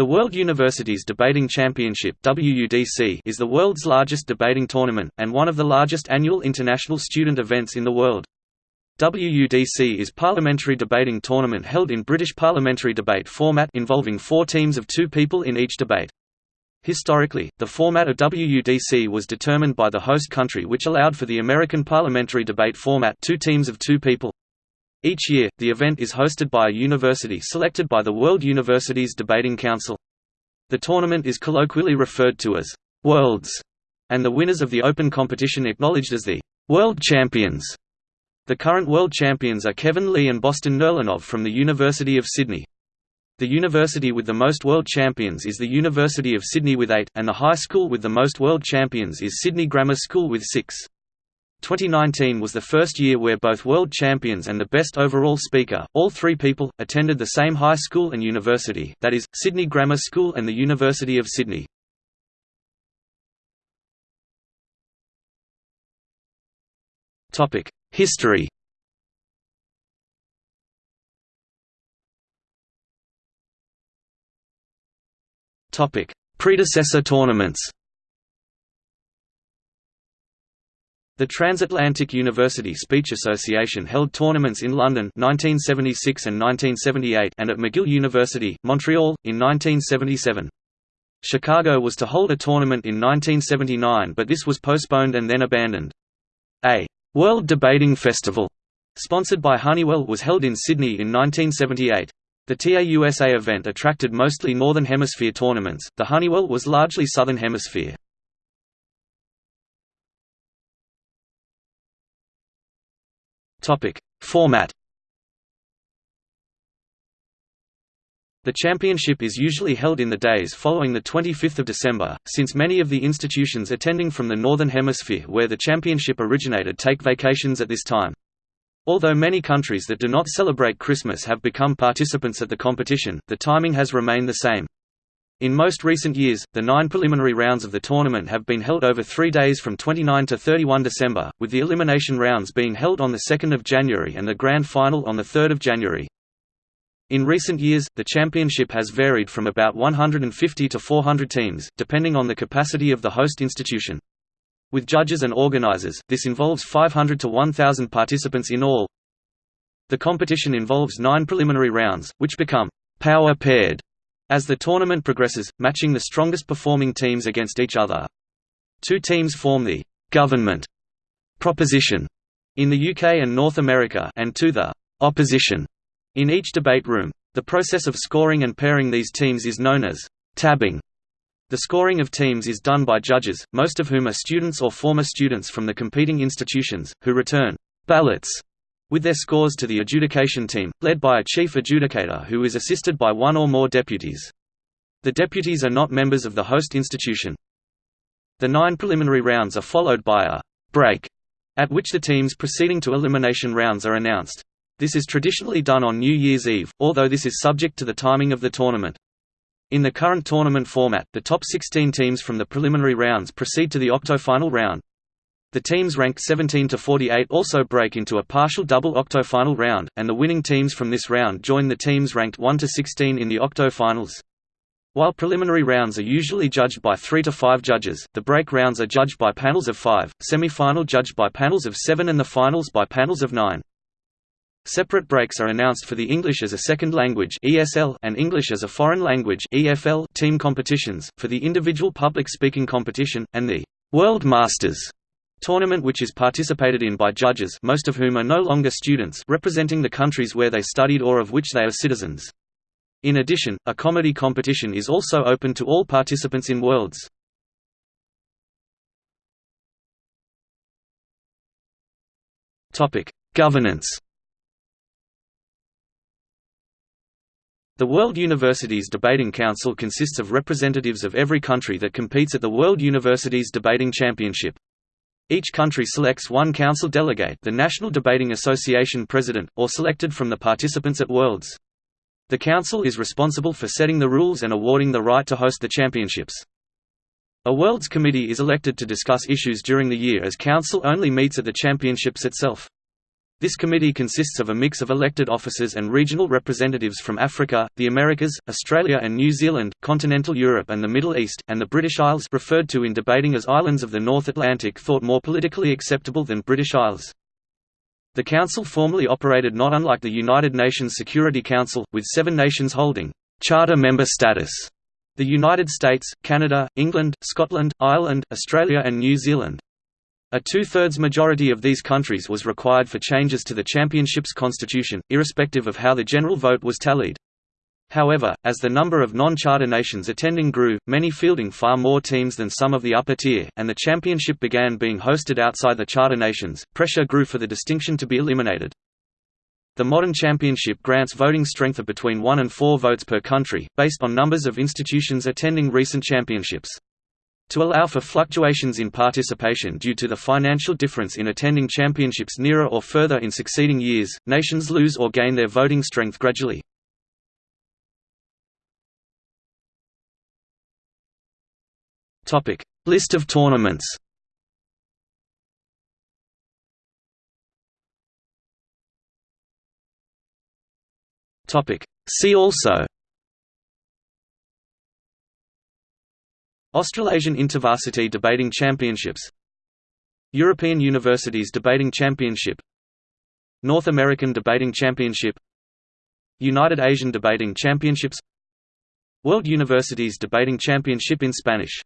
The World Universities Debating Championship WUDC is the world's largest debating tournament, and one of the largest annual international student events in the world. WUDC is parliamentary debating tournament held in British parliamentary debate format involving four teams of two people in each debate. Historically, the format of WUDC was determined by the host country which allowed for the American parliamentary debate format two teams of two people. Each year, the event is hosted by a university selected by the World Universities Debating Council. The tournament is colloquially referred to as «Worlds», and the winners of the open competition acknowledged as the «World Champions». The current world champions are Kevin Lee and Boston Nerlinov from the University of Sydney. The university with the most world champions is the University of Sydney with eight, and the high school with the most world champions is Sydney Grammar School with six. 2019 was the first year where both world champions and the best overall speaker, all three people, attended the same high school and university, that is, Sydney Grammar School and the University of Sydney. History Predecessor tournaments The Transatlantic University Speech Association held tournaments in London 1976 and 1978 and at McGill University, Montreal, in 1977. Chicago was to hold a tournament in 1979 but this was postponed and then abandoned. A «World Debating Festival» sponsored by Honeywell was held in Sydney in 1978. The TAUSA event attracted mostly Northern Hemisphere tournaments, the Honeywell was largely Southern Hemisphere. Topic: Format. The championship is usually held in the days following the 25th of December, since many of the institutions attending from the Northern Hemisphere where the championship originated take vacations at this time. Although many countries that do not celebrate Christmas have become participants at the competition, the timing has remained the same. In most recent years, the nine preliminary rounds of the tournament have been held over three days from 29 to 31 December, with the elimination rounds being held on 2 January and the grand final on 3 January. In recent years, the championship has varied from about 150 to 400 teams, depending on the capacity of the host institution. With judges and organizers, this involves 500 to 1,000 participants in all. The competition involves nine preliminary rounds, which become power paired as the tournament progresses, matching the strongest performing teams against each other. Two teams form the «government» proposition in the UK and North America and two the «opposition» in each debate room. The process of scoring and pairing these teams is known as «tabbing». The scoring of teams is done by judges, most of whom are students or former students from the competing institutions, who return «ballots» with their scores to the adjudication team, led by a chief adjudicator who is assisted by one or more deputies. The deputies are not members of the host institution. The nine preliminary rounds are followed by a «break», at which the teams proceeding to elimination rounds are announced. This is traditionally done on New Year's Eve, although this is subject to the timing of the tournament. In the current tournament format, the top 16 teams from the preliminary rounds proceed to the octo-final round. The teams ranked 17 to 48 also break into a partial double octo-final round, and the winning teams from this round join the teams ranked 1 to 16 in the octo-finals. While preliminary rounds are usually judged by 3 to 5 judges, the break rounds are judged by panels of 5, semi-final judged by panels of 7 and the finals by panels of 9. Separate breaks are announced for the English as a Second Language (ESL) and English as a Foreign Language (EFL) team competitions, for the individual public speaking competition, and the World Masters tournament which is participated in by judges most of whom are no longer students representing the countries where they studied or of which they are citizens. In addition, a comedy competition is also open to all participants in Worlds. Governance The World Universities Debating Council consists of representatives of every country that competes at the World Universities Debating Championship. Each country selects one council delegate the National Debating Association president, or selected from the participants at Worlds. The council is responsible for setting the rules and awarding the right to host the championships. A Worlds Committee is elected to discuss issues during the year as council only meets at the championships itself. This committee consists of a mix of elected officers and regional representatives from Africa, the Americas, Australia and New Zealand, continental Europe and the Middle East, and the British Isles referred to in debating as islands of the North Atlantic thought more politically acceptable than British Isles. The Council formally operated not unlike the United Nations Security Council, with seven nations holding «charter member status» the United States, Canada, England, Scotland, Ireland, Australia and New Zealand. A two-thirds majority of these countries was required for changes to the championship's constitution, irrespective of how the general vote was tallied. However, as the number of non-charter nations attending grew, many fielding far more teams than some of the upper tier, and the championship began being hosted outside the charter nations, pressure grew for the distinction to be eliminated. The modern championship grants voting strength of between 1 and 4 votes per country, based on numbers of institutions attending recent championships. To allow for fluctuations in participation due to the financial difference in attending championships nearer or further in succeeding years, nations lose or gain their voting strength gradually. List of tournaments See also Australasian Intervarsity Debating Championships. European Universities Debating Championship. North American Debating Championship. United Asian Debating Championships. World Universities Debating Championship in Spanish